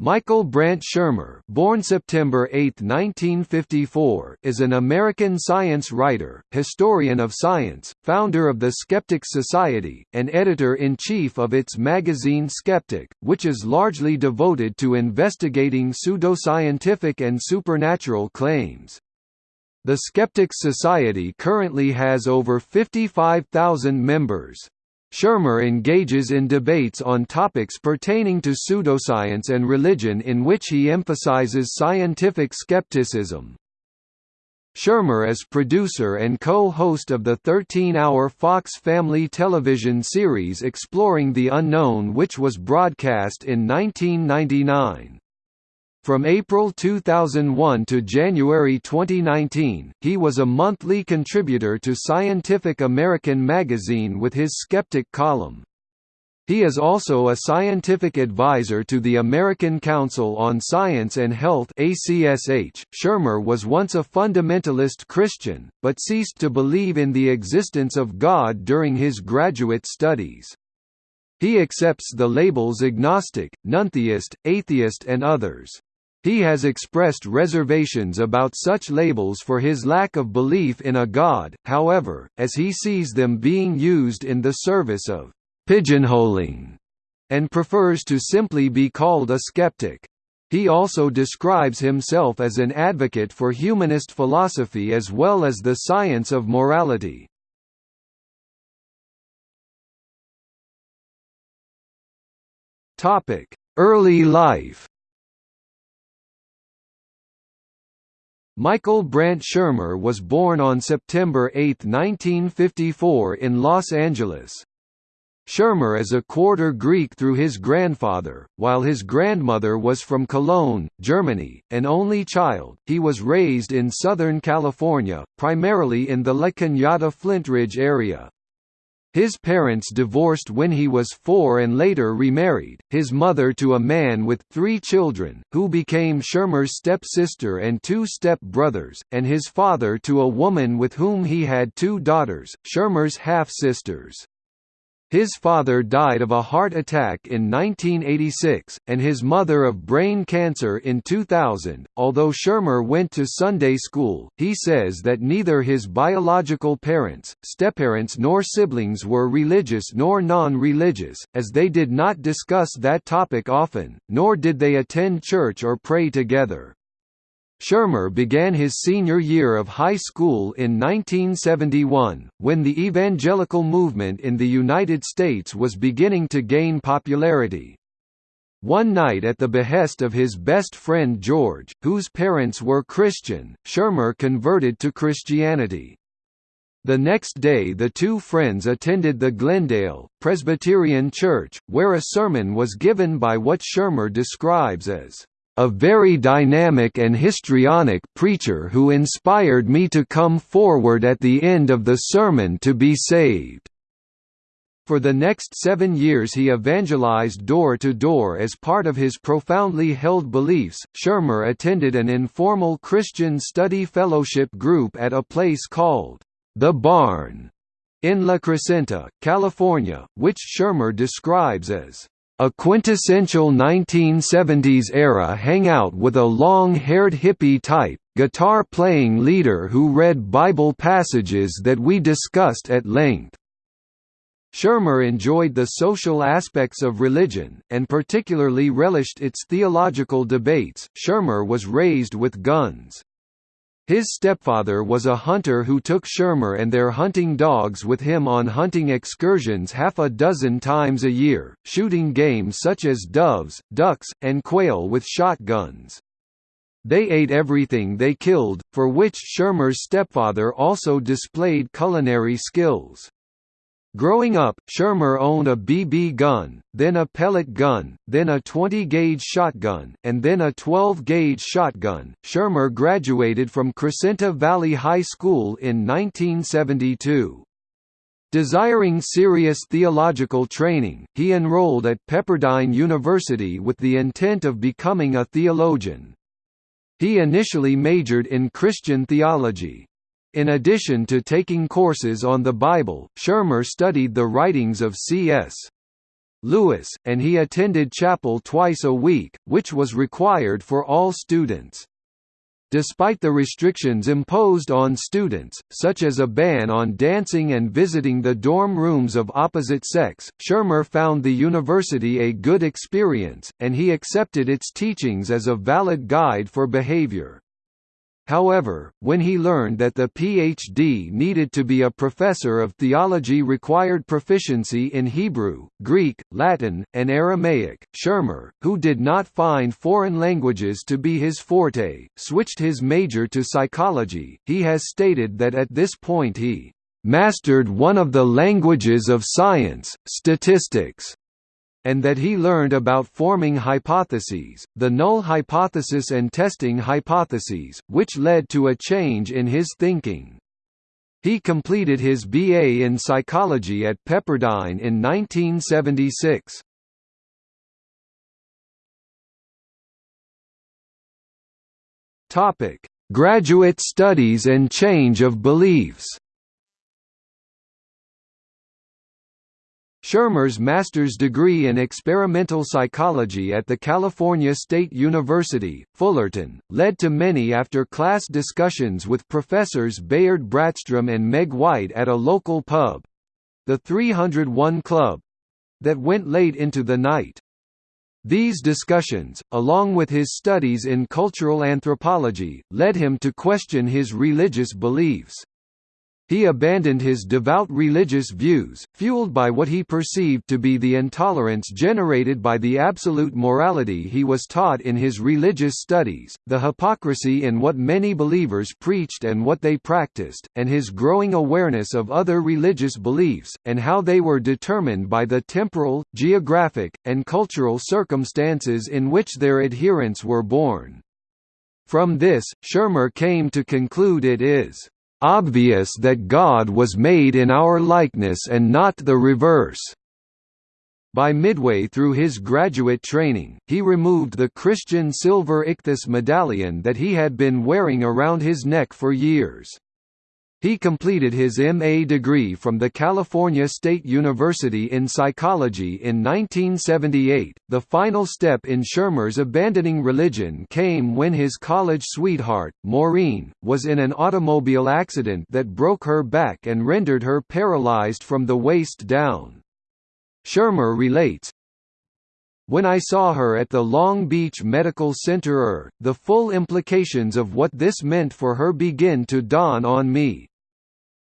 Michael Brant Shermer born September 8, 1954, is an American science writer, historian of science, founder of the Skeptics Society, and editor-in-chief of its magazine Skeptic, which is largely devoted to investigating pseudoscientific and supernatural claims. The Skeptics Society currently has over 55,000 members. Shermer engages in debates on topics pertaining to pseudoscience and religion in which he emphasizes scientific skepticism. Shermer is producer and co-host of the 13-hour Fox Family television series Exploring the Unknown which was broadcast in 1999. From April 2001 to January 2019, he was a monthly contributor to Scientific American magazine with his Skeptic column. He is also a scientific advisor to the American Council on Science and Health ACSH. Shermer was once a fundamentalist Christian, but ceased to believe in the existence of God during his graduate studies. He accepts the labels agnostic, nontheist, atheist and others. He has expressed reservations about such labels for his lack of belief in a god, however, as he sees them being used in the service of pigeonholing, and prefers to simply be called a skeptic. He also describes himself as an advocate for humanist philosophy as well as the science of morality. Early life Michael Brant Shermer was born on September 8, 1954 in Los Angeles. Shermer is a quarter Greek through his grandfather, while his grandmother was from Cologne, Germany. An only child, he was raised in Southern California, primarily in the La Cañada Flint Ridge area. His parents divorced when he was four and later remarried, his mother to a man with three children, who became Shermer's stepsister and two step-brothers, and his father to a woman with whom he had two daughters, Shermer's half-sisters. His father died of a heart attack in 1986, and his mother of brain cancer in 2000. Although Shermer went to Sunday school, he says that neither his biological parents, stepparents, nor siblings were religious nor non religious, as they did not discuss that topic often, nor did they attend church or pray together. Shermer began his senior year of high school in 1971, when the evangelical movement in the United States was beginning to gain popularity. One night at the behest of his best friend George, whose parents were Christian, Shermer converted to Christianity. The next day the two friends attended the Glendale, Presbyterian Church, where a sermon was given by what Shermer describes as a very dynamic and histrionic preacher who inspired me to come forward at the end of the sermon to be saved." For the next seven years he evangelized door to door as part of his profoundly held beliefs. Shermer attended an informal Christian study fellowship group at a place called The Barn in La Crescenta, California, which Shermer describes as a quintessential 1970s-era hangout with a long-haired hippie type, guitar-playing leader who read Bible passages that we discussed at length. Shermer enjoyed the social aspects of religion, and particularly relished its theological debates. Shermer was raised with guns. His stepfather was a hunter who took Shermer and their hunting dogs with him on hunting excursions half a dozen times a year, shooting game such as doves, ducks, and quail with shotguns. They ate everything they killed, for which Shermer's stepfather also displayed culinary skills. Growing up, Shermer owned a BB gun, then a pellet gun, then a 20-gauge shotgun, and then a 12-gauge shotgun. Shermer graduated from Crescenta Valley High School in 1972. Desiring serious theological training, he enrolled at Pepperdine University with the intent of becoming a theologian. He initially majored in Christian theology, in addition to taking courses on the Bible, Shermer studied the writings of C.S. Lewis, and he attended chapel twice a week, which was required for all students. Despite the restrictions imposed on students, such as a ban on dancing and visiting the dorm rooms of opposite sex, Shermer found the university a good experience, and he accepted its teachings as a valid guide for behavior. However, when he learned that the PhD needed to be a professor of theology required proficiency in Hebrew, Greek, Latin, and Aramaic, Shermer, who did not find foreign languages to be his forte, switched his major to psychology. He has stated that at this point he mastered one of the languages of science, statistics, and that he learned about forming hypotheses, the null hypothesis and testing hypotheses, which led to a change in his thinking. He completed his BA in psychology at Pepperdine in 1976. Topic: Graduate studies and change of beliefs. Shermer's master's degree in experimental psychology at the California State University, Fullerton, led to many after-class discussions with professors Bayard Brattstrom and Meg White at a local pub—the 301 Club—that went late into the night. These discussions, along with his studies in cultural anthropology, led him to question his religious beliefs. He abandoned his devout religious views, fueled by what he perceived to be the intolerance generated by the absolute morality he was taught in his religious studies, the hypocrisy in what many believers preached and what they practiced, and his growing awareness of other religious beliefs, and how they were determined by the temporal, geographic, and cultural circumstances in which their adherents were born. From this, Shermer came to conclude it is obvious that God was made in our likeness and not the reverse. By midway through his graduate training, he removed the Christian silver ichthus medallion that he had been wearing around his neck for years. He completed his MA degree from the California State University in psychology in 1978. The final step in Shermer's abandoning religion came when his college sweetheart, Maureen, was in an automobile accident that broke her back and rendered her paralyzed from the waist down. Shermer relates, when I saw her at the Long Beach Medical Center er, the full implications of what this meant for her begin to dawn on me.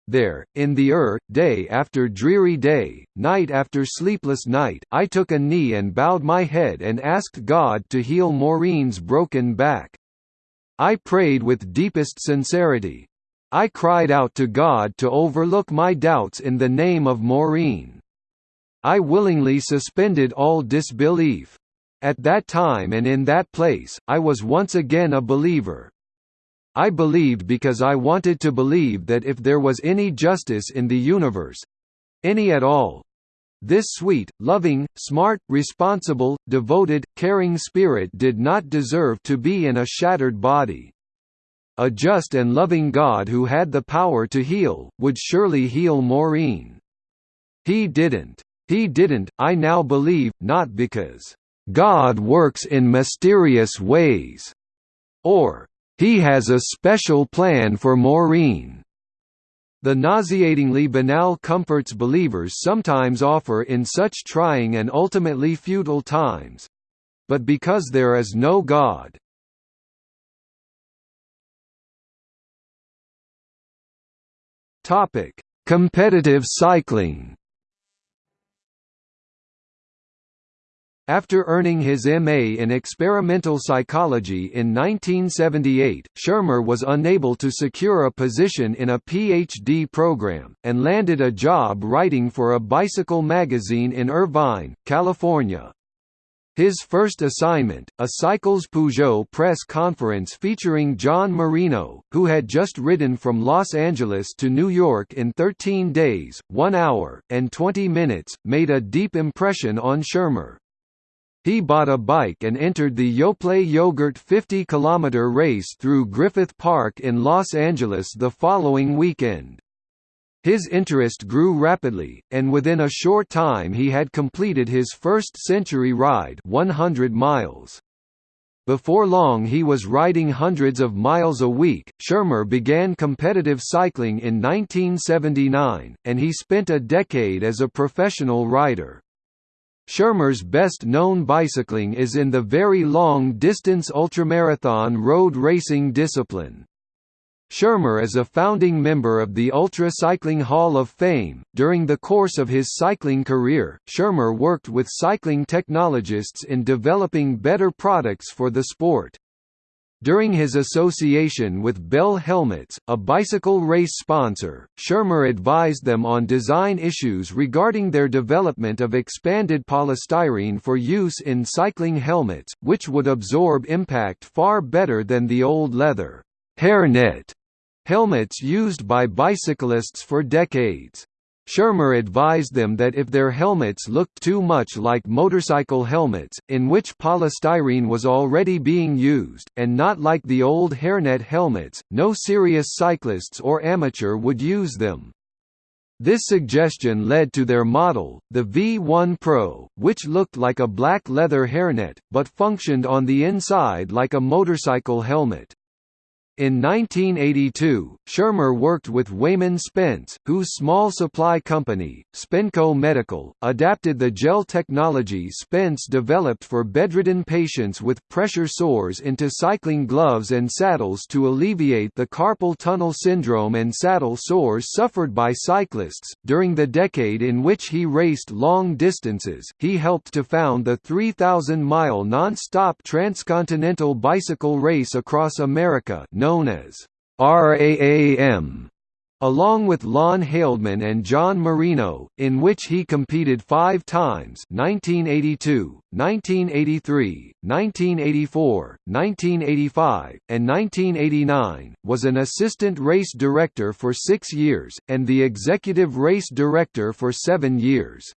There, in the er, day after dreary day, night after sleepless night, I took a knee and bowed my head and asked God to heal Maureen's broken back. I prayed with deepest sincerity. I cried out to God to overlook my doubts in the name of Maureen. I willingly suspended all disbelief. At that time and in that place, I was once again a believer. I believed because I wanted to believe that if there was any justice in the universe—any at all, this sweet, loving, smart, responsible, devoted, caring spirit did not deserve to be in a shattered body. A just and loving God who had the power to heal, would surely heal Maureen. He didn't. He didn't, I now believe, not because, "...God works in mysterious ways," or, "...he has a special plan for Maureen." The nauseatingly banal comforts believers sometimes offer in such trying and ultimately futile times. But because there is no God. Competitive cycling. After earning his M.A. in experimental psychology in 1978, Shermer was unable to secure a position in a Ph.D. program, and landed a job writing for a bicycle magazine in Irvine, California. His first assignment, a Cycles Peugeot press conference featuring John Marino, who had just ridden from Los Angeles to New York in 13 days, 1 hour, and 20 minutes, made a deep impression on Shermer. He bought a bike and entered the Yoplait Yogurt 50 km race through Griffith Park in Los Angeles the following weekend. His interest grew rapidly, and within a short time he had completed his first century ride 100 miles. Before long he was riding hundreds of miles a week. Shermer began competitive cycling in 1979, and he spent a decade as a professional rider. Shermer's best-known bicycling is in the very long-distance ultramarathon road racing discipline. Shermer is a founding member of the Ultra Cycling Hall of Fame. During the course of his cycling career, Shermer worked with cycling technologists in developing better products for the sport. During his association with Bell Helmets, a bicycle race sponsor, Shermer advised them on design issues regarding their development of expanded polystyrene for use in cycling helmets, which would absorb impact far better than the old leather hairnet helmets used by bicyclists for decades. Shermer advised them that if their helmets looked too much like motorcycle helmets, in which polystyrene was already being used, and not like the old hairnet helmets, no serious cyclists or amateur would use them. This suggestion led to their model, the V1 Pro, which looked like a black leather hairnet, but functioned on the inside like a motorcycle helmet. In 1982, Shermer worked with Wayman Spence, whose small supply company, Spenco Medical, adapted the gel technology Spence developed for bedridden patients with pressure sores into cycling gloves and saddles to alleviate the carpal tunnel syndrome and saddle sores suffered by cyclists. During the decade in which he raced long distances, he helped to found the 3,000 mile non stop transcontinental bicycle race across America known as RAAM, along with Lon Haldeman and John Marino, in which he competed five times 1982, 1983, 1984, 1985, and 1989, was an assistant race director for six years, and the executive race director for seven years.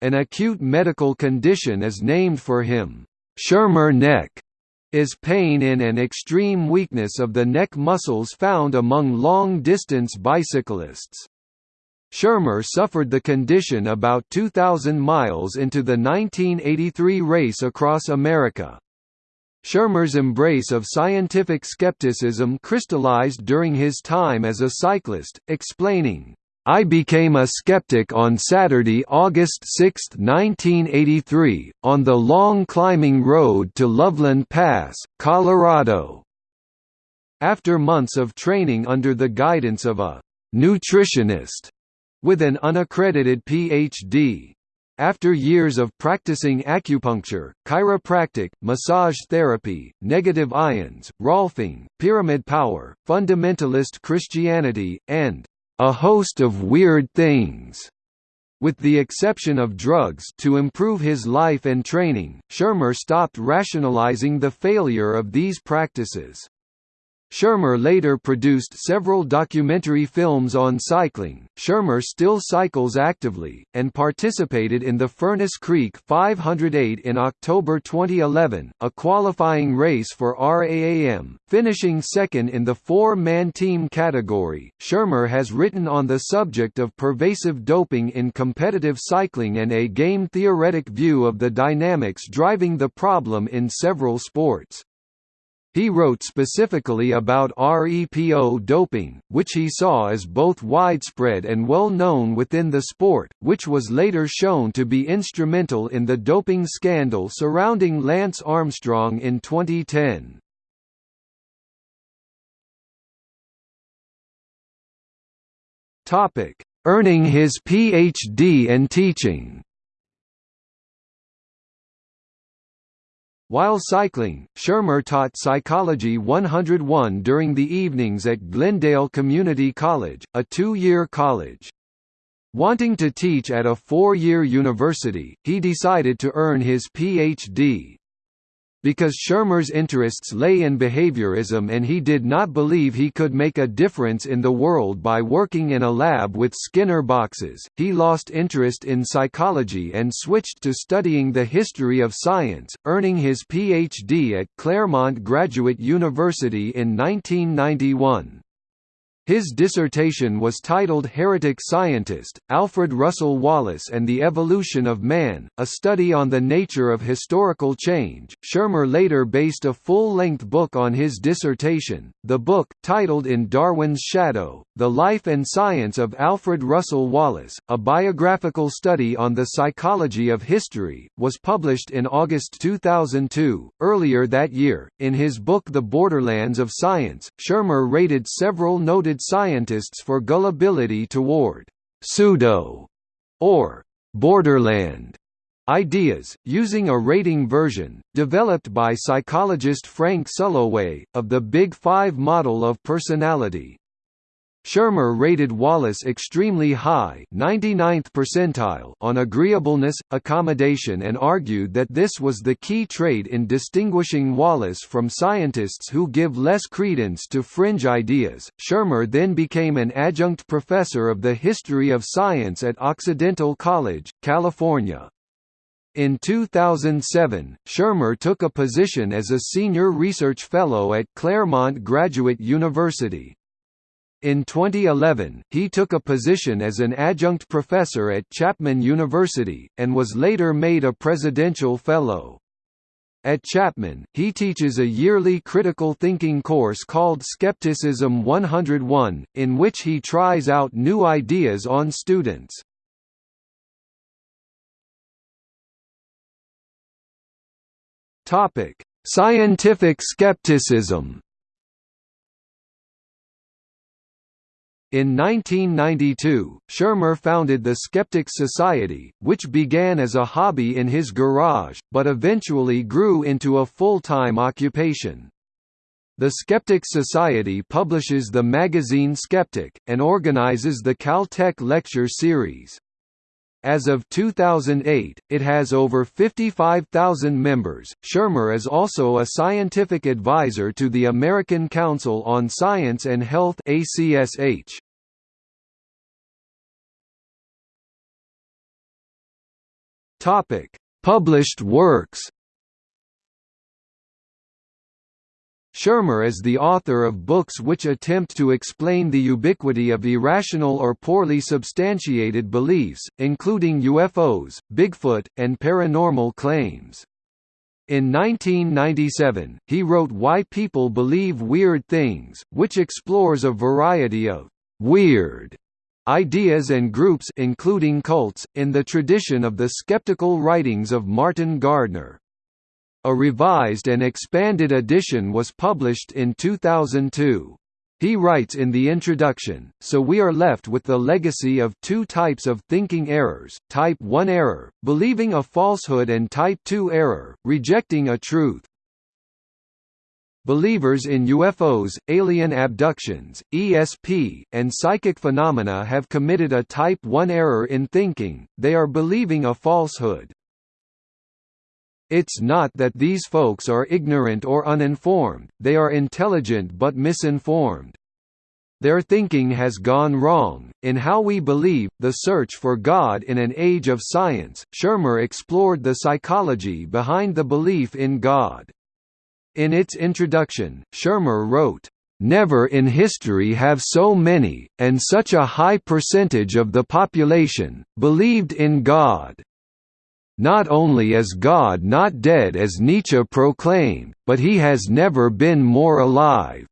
An acute medical condition is named for him, Shermer neck, is pain in and extreme weakness of the neck muscles found among long-distance bicyclists. Shermer suffered the condition about 2,000 miles into the 1983 race across America. Shermer's embrace of scientific skepticism crystallized during his time as a cyclist, explaining, I became a skeptic on Saturday, August 6, 1983, on the long climbing road to Loveland Pass, Colorado. After months of training under the guidance of a nutritionist with an unaccredited Ph.D. After years of practicing acupuncture, chiropractic, massage therapy, negative ions, Rolfing, pyramid power, fundamentalist Christianity, and a host of weird things. With the exception of drugs to improve his life and training, Shermer stopped rationalizing the failure of these practices. Shermer later produced several documentary films on cycling. Shermer still cycles actively, and participated in the Furnace Creek 508 in October 2011, a qualifying race for RAAM, finishing second in the four man team category. Shermer has written on the subject of pervasive doping in competitive cycling and a game theoretic view of the dynamics driving the problem in several sports. He wrote specifically about REPO doping, which he saw as both widespread and well known within the sport, which was later shown to be instrumental in the doping scandal surrounding Lance Armstrong in 2010. Earning his Ph.D. and teaching While cycling, Shermer taught Psychology 101 during the evenings at Glendale Community College, a two-year college. Wanting to teach at a four-year university, he decided to earn his Ph.D. Because Shermer's interests lay in behaviorism and he did not believe he could make a difference in the world by working in a lab with Skinner boxes, he lost interest in psychology and switched to studying the history of science, earning his Ph.D. at Claremont Graduate University in 1991. His dissertation was titled Heretic Scientist, Alfred Russel Wallace and the Evolution of Man, a study on the nature of historical change. Shermer later based a full-length book on his dissertation. The book, titled In Darwin's Shadow, The Life and Science of Alfred Russel Wallace, a biographical study on the psychology of history, was published in August 2002. Earlier that year, in his book The Borderlands of Science, Shermer rated several noted scientists for gullibility toward pseudo or borderland ideas, using a rating version, developed by psychologist Frank Sulloway, of the Big Five model of personality. Shermer rated Wallace extremely high 99th percentile on agreeableness, accommodation and argued that this was the key trait in distinguishing Wallace from scientists who give less credence to fringe ideas. Shermer then became an adjunct professor of the history of science at Occidental College, California. In 2007, Shermer took a position as a senior research fellow at Claremont Graduate University. In 2011, he took a position as an adjunct professor at Chapman University, and was later made a presidential fellow. At Chapman, he teaches a yearly critical thinking course called Skepticism 101, in which he tries out new ideas on students. Scientific skepticism In 1992, Shermer founded the Skeptics Society, which began as a hobby in his garage, but eventually grew into a full-time occupation. The Skeptics Society publishes the magazine Skeptic, and organizes the Caltech Lecture Series. As of 2008, it has over 55,000 members. Shermer is also a scientific advisor to the American Council on Science and Health (ACSH). Topic: Published works. Shermer is the author of books which attempt to explain the ubiquity of irrational or poorly substantiated beliefs, including UFOs, Bigfoot, and paranormal claims. In 1997, he wrote Why People Believe Weird Things, which explores a variety of «weird» ideas and groups including cults, in the tradition of the skeptical writings of Martin Gardner. A revised and expanded edition was published in 2002. He writes in the introduction, so we are left with the legacy of two types of thinking errors, type 1 error, believing a falsehood and type 2 error, rejecting a truth. Believers in UFOs, alien abductions, ESP, and psychic phenomena have committed a type 1 error in thinking, they are believing a falsehood. It's not that these folks are ignorant or uninformed, they are intelligent but misinformed. Their thinking has gone wrong. In How We Believe The Search for God in an Age of Science, Shermer explored the psychology behind the belief in God. In its introduction, Shermer wrote, Never in history have so many, and such a high percentage of the population, believed in God. Not only is God not dead as Nietzsche proclaimed, but he has never been more alive.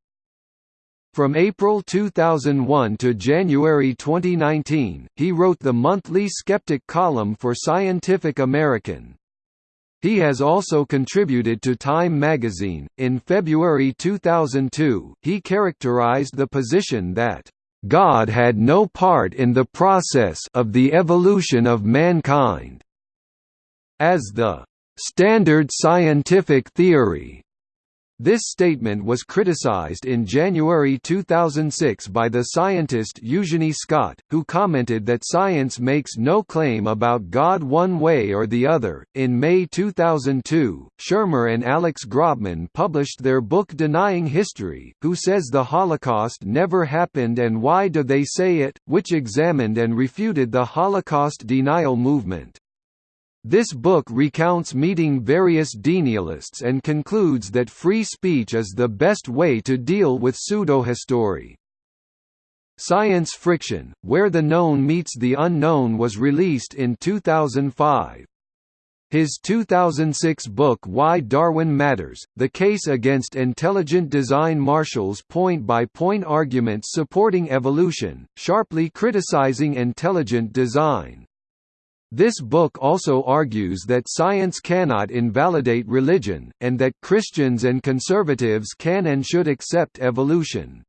From April 2001 to January 2019, he wrote the monthly Skeptic column for Scientific American. He has also contributed to Time magazine. In February 2002, he characterized the position that God had no part in the process of the evolution of mankind as the standard scientific theory. This statement was criticized in January 2006 by the scientist Eugenie Scott, who commented that science makes no claim about God one way or the other. In May 2002, Shermer and Alex Grobman published their book Denying History Who Says the Holocaust Never Happened and Why Do They Say It, which examined and refuted the Holocaust denial movement. This book recounts meeting various denialists and concludes that free speech is the best way to deal with pseudohistory. Science Friction, Where the Known Meets the Unknown was released in 2005. His 2006 book Why Darwin Matters, The Case Against Intelligent Design marshals point-by-point -point arguments supporting evolution, sharply criticizing intelligent design. This book also argues that science cannot invalidate religion, and that Christians and conservatives can and should accept evolution.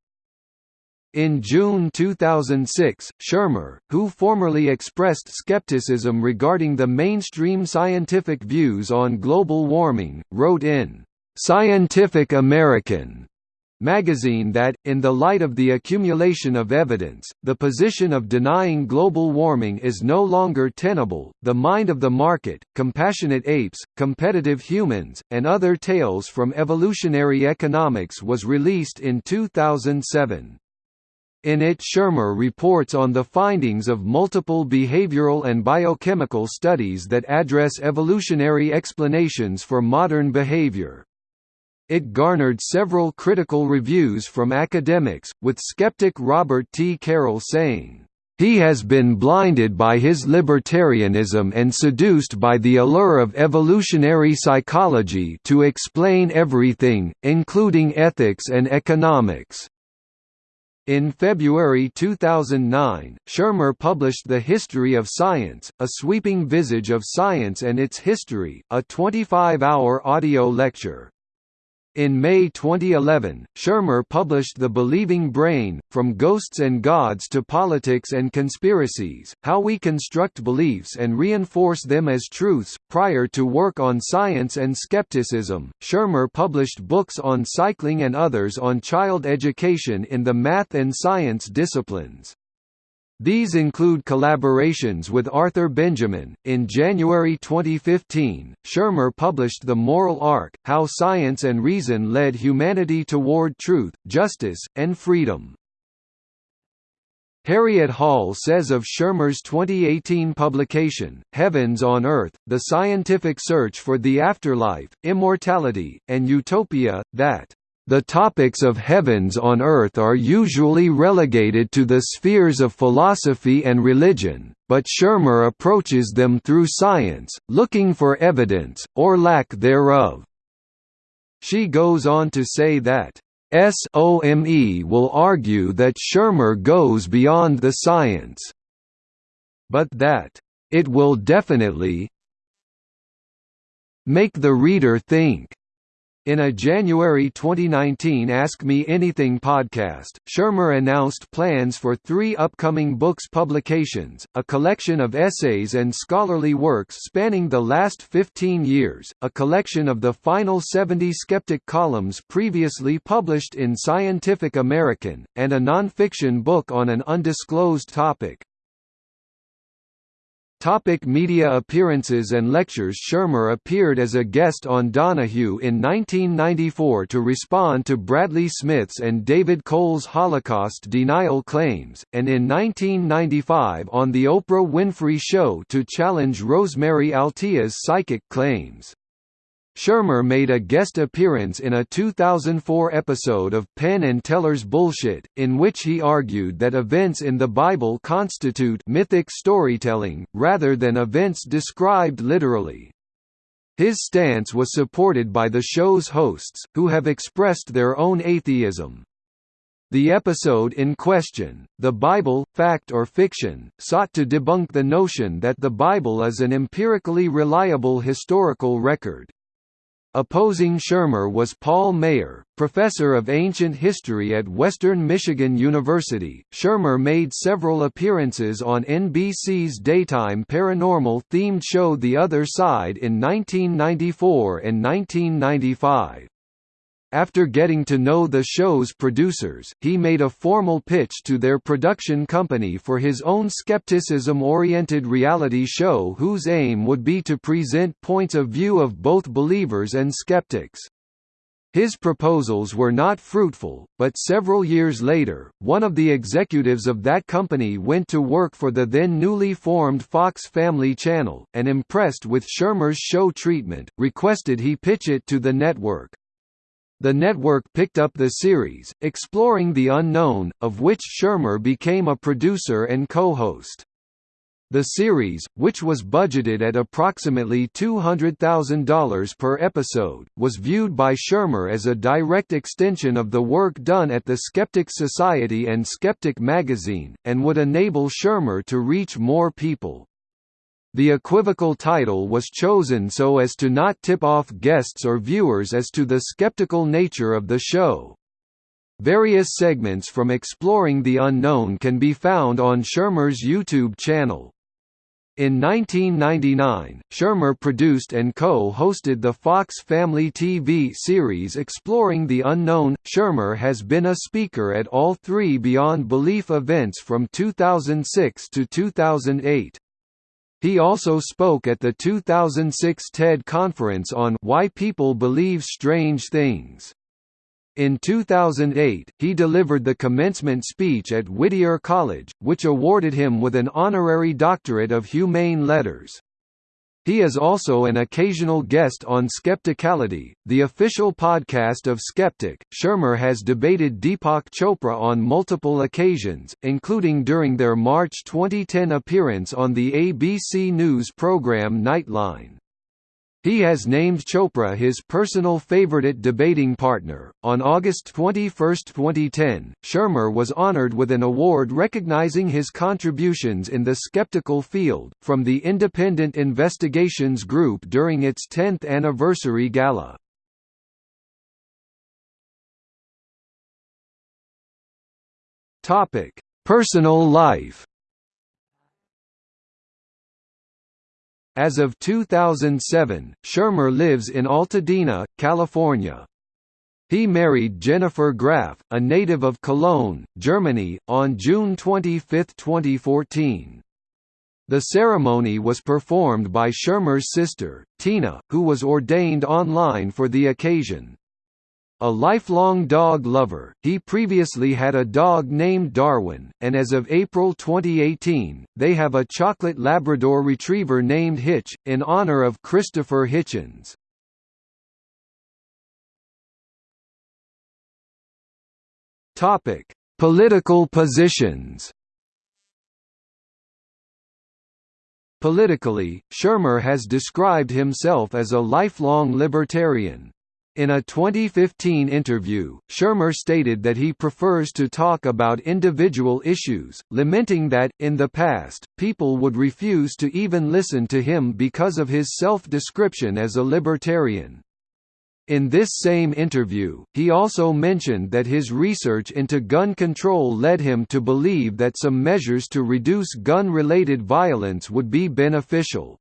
In June 2006, Shermer, who formerly expressed skepticism regarding the mainstream scientific views on global warming, wrote in Scientific American magazine that, in the light of the accumulation of evidence, the position of denying global warming is no longer tenable. The Mind of the Market, Compassionate Apes, Competitive Humans, and Other Tales from Evolutionary Economics was released in 2007. In it Shermer reports on the findings of multiple behavioral and biochemical studies that address evolutionary explanations for modern behavior. It garnered several critical reviews from academics, with skeptic Robert T. Carroll saying, "...he has been blinded by his libertarianism and seduced by the allure of evolutionary psychology to explain everything, including ethics and economics." In February 2009, Shermer published The History of Science, A Sweeping Visage of Science and Its History, a 25-hour audio lecture. In May 2011, Shermer published The Believing Brain, From Ghosts and Gods to Politics and Conspiracies, How We Construct Beliefs and Reinforce Them as Truths. Prior to work on science and skepticism, Shermer published books on cycling and others on child education in the math and science disciplines. These include collaborations with Arthur Benjamin. In January 2015, Shermer published The Moral Arc How Science and Reason Led Humanity Toward Truth, Justice, and Freedom. Harriet Hall says of Shermer's 2018 publication, Heavens on Earth, The Scientific Search for the Afterlife, Immortality, and Utopia, that the topics of heavens on earth are usually relegated to the spheres of philosophy and religion, but Shermer approaches them through science, looking for evidence, or lack thereof. She goes on to say that, SOME will argue that Shermer goes beyond the science, but that, it will definitely make the reader think. In a January 2019 Ask Me Anything podcast, Shermer announced plans for three upcoming books publications, a collection of essays and scholarly works spanning the last 15 years, a collection of the final 70 skeptic columns previously published in Scientific American, and a nonfiction book on an undisclosed topic. Topic media appearances and lectures Shermer appeared as a guest on Donahue in 1994 to respond to Bradley Smith's and David Cole's Holocaust denial claims, and in 1995 on The Oprah Winfrey Show to challenge Rosemary Altea's psychic claims. Shermer made a guest appearance in a 2004 episode of Penn and Teller's Bullshit, in which he argued that events in the Bible constitute mythic storytelling, rather than events described literally. His stance was supported by the show's hosts, who have expressed their own atheism. The episode in question, The Bible, Fact or Fiction, sought to debunk the notion that the Bible is an empirically reliable historical record. Opposing Shermer was Paul Maier, professor of ancient history at Western Michigan University. Shermer made several appearances on NBC's daytime paranormal themed show The Other Side in 1994 and 1995. After getting to know the show's producers, he made a formal pitch to their production company for his own skepticism-oriented reality show whose aim would be to present points of view of both believers and skeptics. His proposals were not fruitful, but several years later, one of the executives of that company went to work for the then newly formed Fox Family Channel, and impressed with Shermer's show treatment, requested he pitch it to the network. The network picked up the series, Exploring the Unknown, of which Shermer became a producer and co-host. The series, which was budgeted at approximately $200,000 per episode, was viewed by Shermer as a direct extension of the work done at the Skeptic Society and Skeptic magazine, and would enable Shermer to reach more people. The equivocal title was chosen so as to not tip off guests or viewers as to the skeptical nature of the show. Various segments from Exploring the Unknown can be found on Shermer's YouTube channel. In 1999, Shermer produced and co-hosted the Fox Family TV series Exploring the Unknown. Shermer has been a speaker at all three Beyond Belief events from 2006 to 2008. He also spoke at the 2006 TED Conference on Why People Believe Strange Things. In 2008, he delivered the commencement speech at Whittier College, which awarded him with an honorary doctorate of humane letters. He is also an occasional guest on Skepticality, the official podcast of Skeptic. Shermer has debated Deepak Chopra on multiple occasions, including during their March 2010 appearance on the ABC News program Nightline. He has named Chopra his personal favorite debating partner. On August 21, 2010, Shermer was honored with an award recognizing his contributions in the skeptical field, from the Independent Investigations Group during its 10th anniversary gala. Personal life As of 2007, Shermer lives in Altadena, California. He married Jennifer Graf, a native of Cologne, Germany, on June 25, 2014. The ceremony was performed by Shermer's sister, Tina, who was ordained online for the occasion. A lifelong dog lover, he previously had a dog named Darwin, and as of April 2018, they have a chocolate Labrador Retriever named Hitch, in honor of Christopher Hitchens. Political positions Politically, Shermer has described himself as a lifelong libertarian. In a 2015 interview, Shermer stated that he prefers to talk about individual issues, lamenting that, in the past, people would refuse to even listen to him because of his self-description as a libertarian. In this same interview, he also mentioned that his research into gun control led him to believe that some measures to reduce gun-related violence would be beneficial.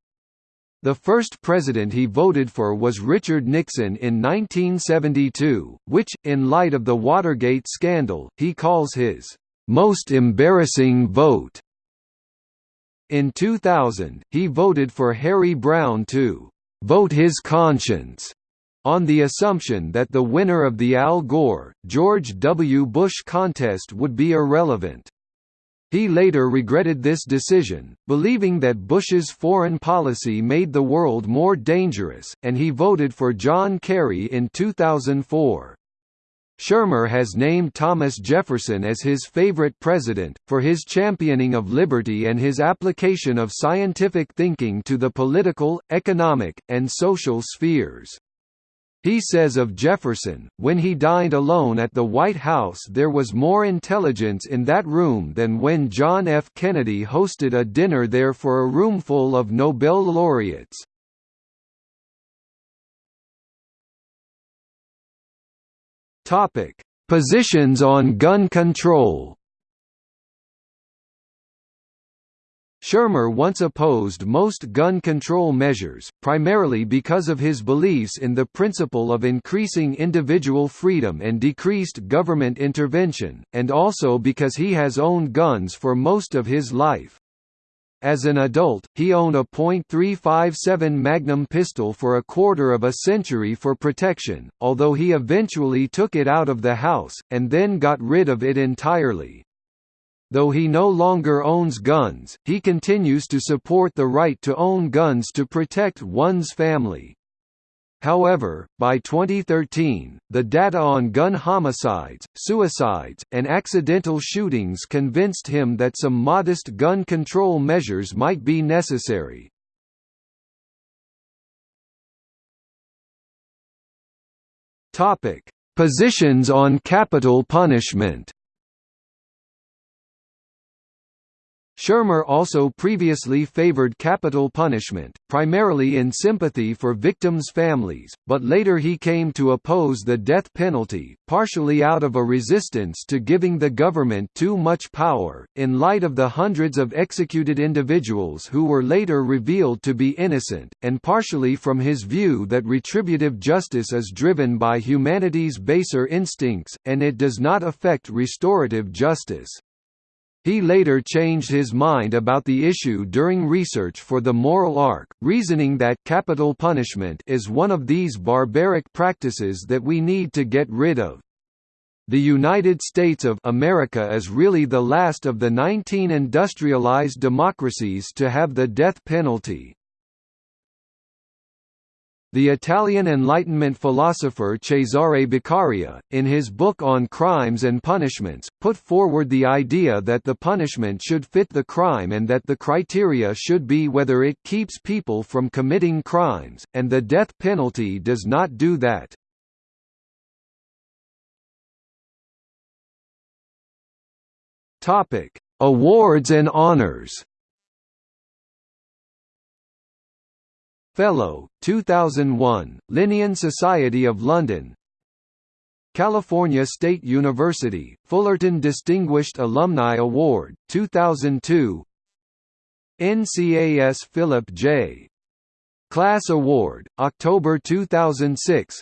The first president he voted for was Richard Nixon in 1972, which, in light of the Watergate scandal, he calls his most embarrassing vote. In 2000, he voted for Harry Browne to vote his conscience on the assumption that the winner of the Al Gore, George W. Bush contest would be irrelevant. He later regretted this decision, believing that Bush's foreign policy made the world more dangerous, and he voted for John Kerry in 2004. Shermer has named Thomas Jefferson as his favorite president, for his championing of liberty and his application of scientific thinking to the political, economic, and social spheres. He says of Jefferson, when he dined alone at the White House there was more intelligence in that room than when John F. Kennedy hosted a dinner there for a roomful of Nobel laureates. Positions on gun control Shermer once opposed most gun control measures, primarily because of his beliefs in the principle of increasing individual freedom and decreased government intervention, and also because he has owned guns for most of his life. As an adult, he owned a .357 Magnum pistol for a quarter of a century for protection, although he eventually took it out of the house, and then got rid of it entirely. Though he no longer owns guns, he continues to support the right to own guns to protect one's family. However, by 2013, the data on gun homicides, suicides, and accidental shootings convinced him that some modest gun control measures might be necessary. Positions on capital punishment Shermer also previously favored capital punishment, primarily in sympathy for victims' families, but later he came to oppose the death penalty, partially out of a resistance to giving the government too much power, in light of the hundreds of executed individuals who were later revealed to be innocent, and partially from his view that retributive justice is driven by humanity's baser instincts, and it does not affect restorative justice. He later changed his mind about the issue during research for the moral arc, reasoning that capital punishment is one of these barbaric practices that we need to get rid of. The United States of America is really the last of the 19 industrialized democracies to have the death penalty. The Italian Enlightenment philosopher Cesare Beccaria, in his book on crimes and punishments, put forward the idea that the punishment should fit the crime and that the criteria should be whether it keeps people from committing crimes, and the death penalty does not do that. Awards and honors Fellow, 2001, Linnean Society of London. California State University, Fullerton Distinguished Alumni Award, 2002 NCAS Philip J. Klass Award, October 2006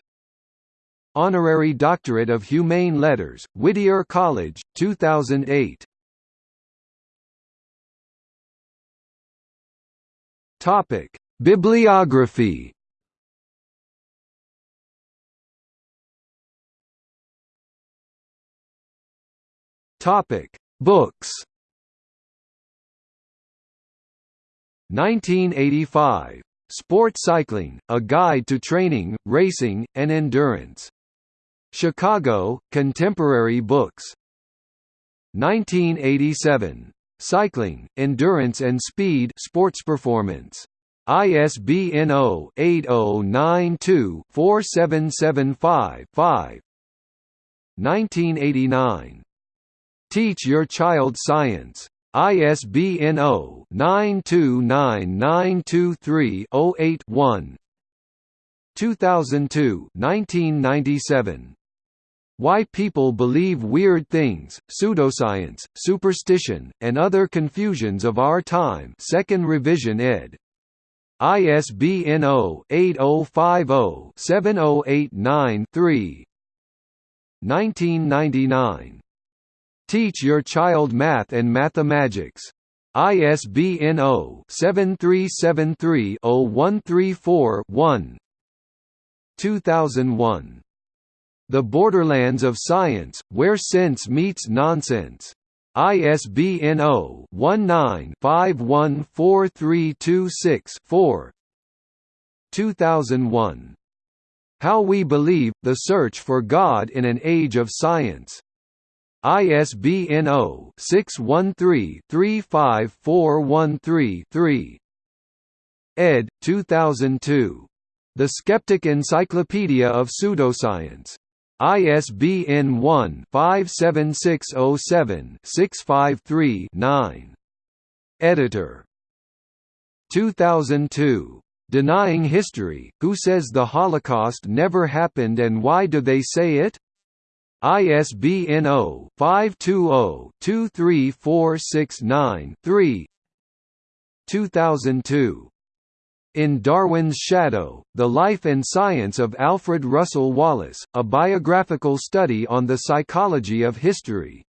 Honorary Doctorate of Humane Letters, Whittier College, 2008 Topic Bibliography Topic: Books. 1985. Sport Cycling: A Guide to Training, Racing, and Endurance. Chicago: Contemporary Books. 1987. Cycling, Endurance and Speed Sports Performance. ISBN 0-8092-4775-5 1989. Teach Your Child Science. ISBN 0-929923-08-1 2002 1997. Why People Believe Weird Things, Pseudoscience, Superstition, and Other Confusions of Our Time 2nd Revision ed. ISBN 0-8050-70893 1999. Teach Your Child Math and Mathemagics. ISBN 0-7373-0134-1 2001. The Borderlands of Science, Where Sense Meets Nonsense. ISBN 0-19-514326-4 2001. How We Believe, The Search for God in an Age of Science. ISBN 0-613-35413-3 ed. 2002. The Skeptic Encyclopedia of Pseudoscience. ISBN 1-57607-653-9. Editor. 2002. Denying History, Who Says the Holocaust Never Happened and Why Do They Say It? ISBN 0-520-23469-3 2002. In Darwin's Shadow, The Life and Science of Alfred Russel Wallace, a biographical study on the psychology of history.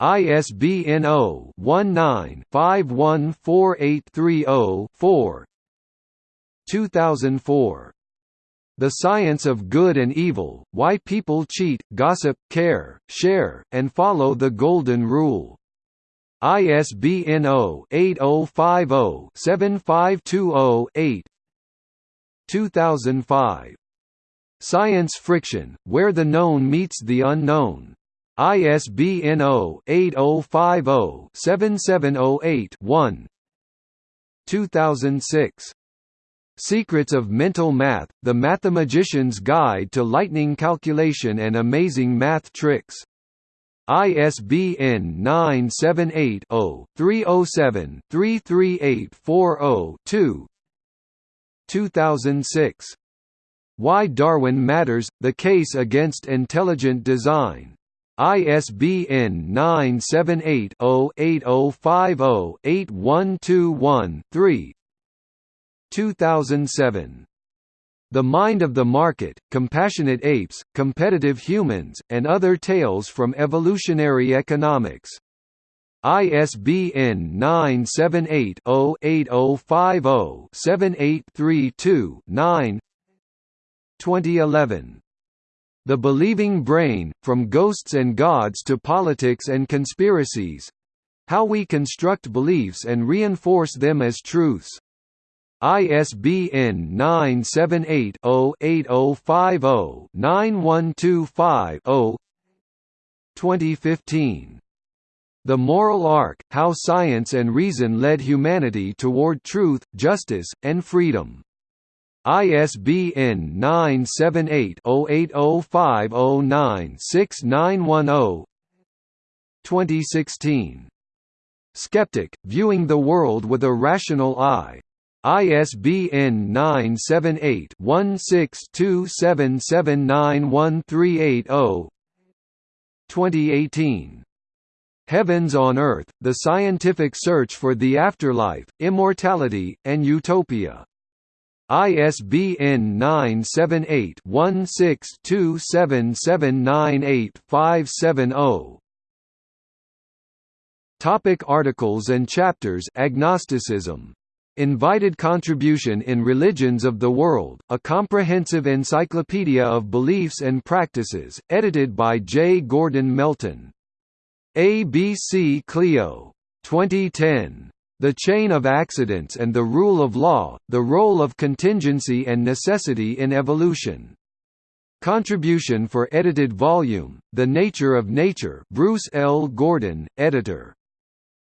ISBN 0-19-514830-4 2004. The Science of Good and Evil, Why People Cheat, Gossip, Care, Share, and Follow the Golden Rule. ISBN 0-8050-7520-8 2005. Science Friction, Where the Known Meets the Unknown. ISBN 0-8050-7708-1 2006. Secrets of Mental Math, The Mathemagician's Guide to Lightning Calculation and Amazing Math Tricks. ISBN 978-0-307-33840-2 2006. Why Darwin Matters – The Case Against Intelligent Design. ISBN 978-0-8050-8121-3 2007. The Mind of the Market, Compassionate Apes, Competitive Humans, and Other Tales from Evolutionary Economics. ISBN 978-0-8050-7832-9 2011. The Believing Brain, From Ghosts and Gods to Politics and Conspiracies How We Construct Beliefs and Reinforce Them as Truths. ISBN 978-0-8050-9125-0 2015. The Moral Arc, How Science and Reason Led Humanity Toward Truth, Justice, and Freedom. ISBN 978-0805096910 2016. Skeptic, Viewing the World with a Rational Eye. ISBN 978-1627791380 2018. Heavens on Earth, The Scientific Search for the Afterlife, Immortality, and Utopia. ISBN 978-1627798570. Topic articles and chapters Agnosticism. Invited Contribution in Religions of the World, a comprehensive encyclopedia of beliefs and practices, edited by J. Gordon Melton. ABC Clio. 2010. The Chain of Accidents and the Rule of Law, The Role of Contingency and Necessity in Evolution. Contribution for edited volume, The Nature of Nature Bruce L. Gordon, editor.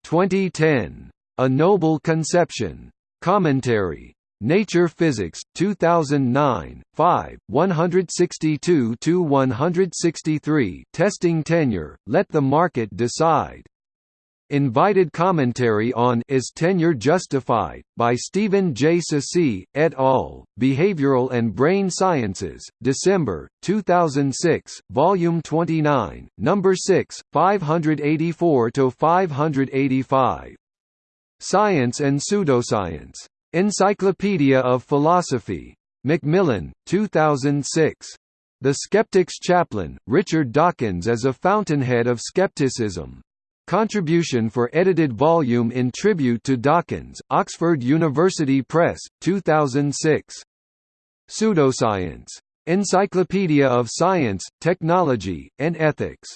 2010. A Noble Conception. Commentary. Nature Physics, 2009, 5, 162–163 Testing tenure, let the market decide. Invited commentary on Is Tenure Justified? by Stephen J. Ceci, et al., Behavioral and Brain Sciences, December, 2006, Volume 29, Number 6, 584–585. Science and Pseudoscience. Encyclopedia of Philosophy. Macmillan, 2006. The Skeptic's Chaplain, Richard Dawkins as a Fountainhead of Skepticism. Contribution for edited volume in tribute to Dawkins, Oxford University Press, 2006. Pseudoscience. Encyclopedia of Science, Technology, and Ethics.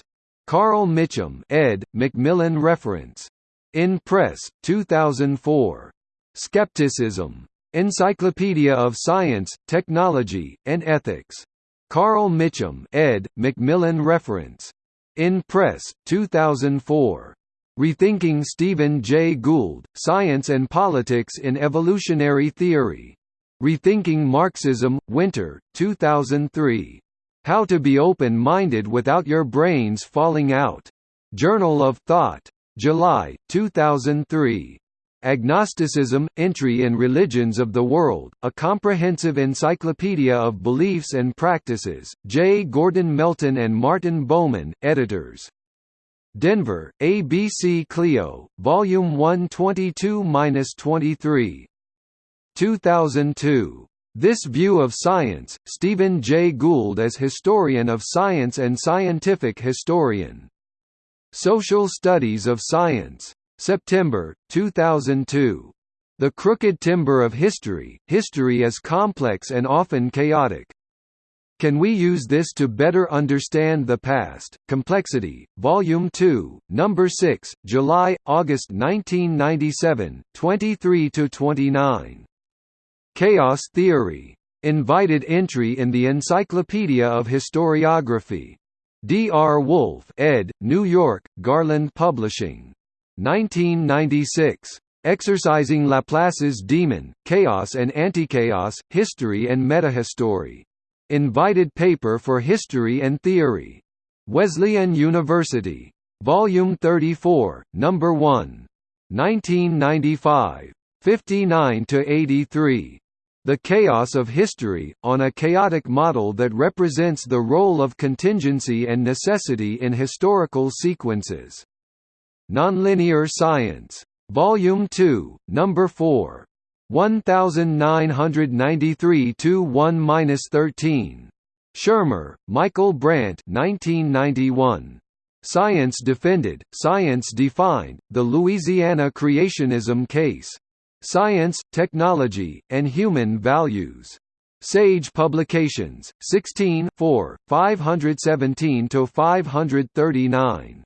Carl Mitcham ed., Macmillan Reference. In Press, 2004. Skepticism. Encyclopedia of Science, Technology, and Ethics. Carl Mitcham ed., Macmillan Reference. In Press, 2004. Rethinking Stephen Jay Gould, Science and Politics in Evolutionary Theory. Rethinking Marxism, Winter, 2003. How to be open-minded without your brains falling out. Journal of Thought. July, 2003. Agnosticism – Entry in Religions of the World, A Comprehensive Encyclopedia of Beliefs and Practices, J. Gordon Melton and Martin Baumann, editors. Denver, ABC Clio, Volume 122–23. 2002. This View of Science, Stephen J. Gould as Historian of Science and Scientific Historian. Social Studies of Science. September, 2002. The Crooked Timber of History, History is Complex and Often Chaotic. Can we use this to better understand the past? Complexity, Volume 2, Number 6, July, August 1997, 23–29. Chaos Theory. Invited entry in the Encyclopedia of Historiography. D. R. Woolf ed., New York, Garland Publishing. 1996. Exorcising Laplace's Demon, Chaos and Antichaos, History and Metahistory. Invited paper for History and Theory. Wesleyan University. Volume 34, Number 1. 1995. 59–83. The Chaos of History, on a chaotic model that represents the role of contingency and necessity in historical sequences. Nonlinear Science. Volume 2, Number 4. 1993 1-13. Shermer, Michael Brant 1991. Science Defended, Science Defined, The Louisiana Creationism Case. Science, Technology, and Human Values. Sage Publications, 16 4, 517–539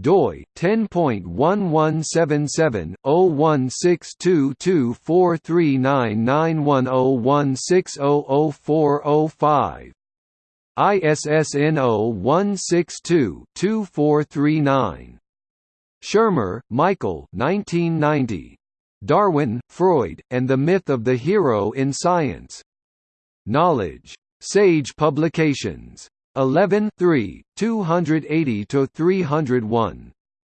doi 10.1177/0162243991016004005 ISSN 0162-2439. Shermer, Michael 1990. Darwin, Freud, and the Myth of the Hero in Science. Knowledge. Sage Publications. 11 280 301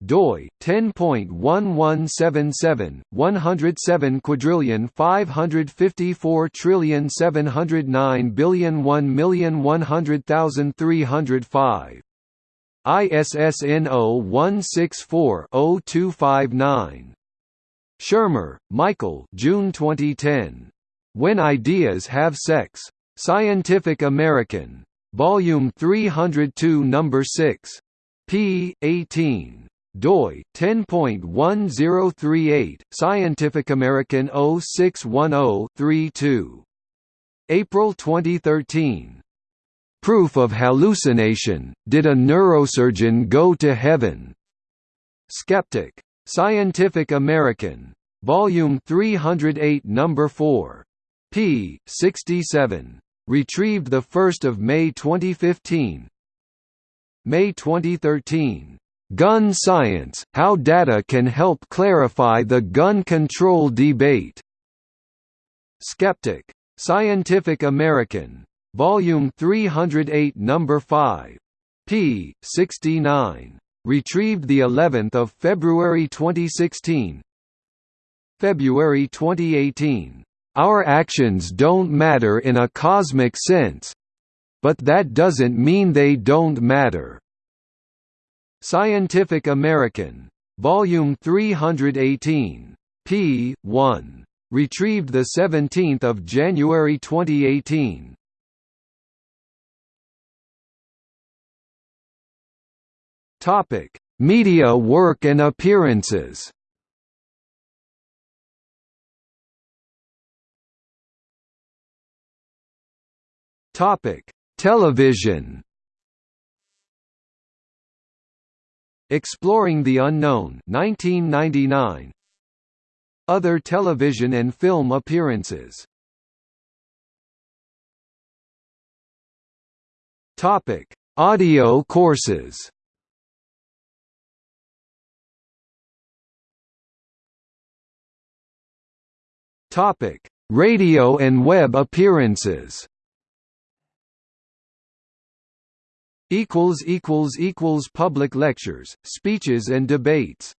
doi 10.1177 107 quadrillion 554 trillion 709 billion 1 million 100,305 ISSN 0164-0259 Shermer, Michael June 2010 When Ideas Have Sex Scientific American Volume 302 Number 6. p. 18. doi 10.1038 Scientific American 0610-32. April 2013. Proof of hallucination. Did a neurosurgeon go to heaven? Skeptic. Scientific American. Volume 308 Number 4. p. 67. Retrieved 1 May 2015 May 2013. "'Gun Science – How Data Can Help Clarify the Gun Control Debate' Skeptic. Scientific American. Volume 308 No. 5. p. 69. Retrieved the 11th of February 2016. February 2018. Our actions don't matter in a cosmic sense but that doesn't mean they don't matter. Scientific American. Volume 318. p. 1. Retrieved 17 January 2018. Topic: Media work and appearances. Topic: Television. Exploring the Unknown 1999. Other television and film appearances. Topic: Audio courses. Topic: Radio and web appearances. equals equals equals public lectures, speeches and debates